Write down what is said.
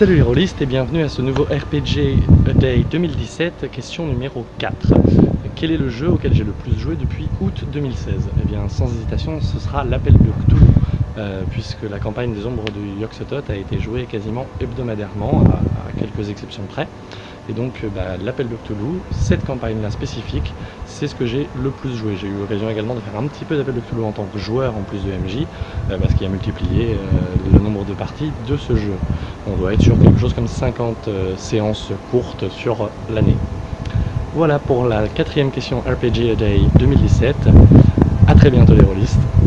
Salut les rôlistes et bienvenue à ce nouveau RPG Day 2017, question numéro 4. Quel est le jeu auquel j'ai le plus joué depuis août 2016 Eh bien sans hésitation ce sera l'appel de Cthulhu, euh, puisque la campagne des ombres du Yoxotot a été jouée quasiment hebdomadairement, à, quelques exceptions près. Et donc euh, bah, l'appel de Cthulhu, cette campagne-là spécifique, c'est ce que j'ai le plus joué. J'ai eu l'occasion également de faire un petit peu d'appel de Cthulhu en tant que joueur en plus de MJ, euh, parce qu'il a multiplié le nombre de parties de ce jeu. On doit être sur quelque chose comme 50 séances courtes sur l'année. Voilà pour la quatrième question RPG A Day 2017. A très bientôt les rôlistes.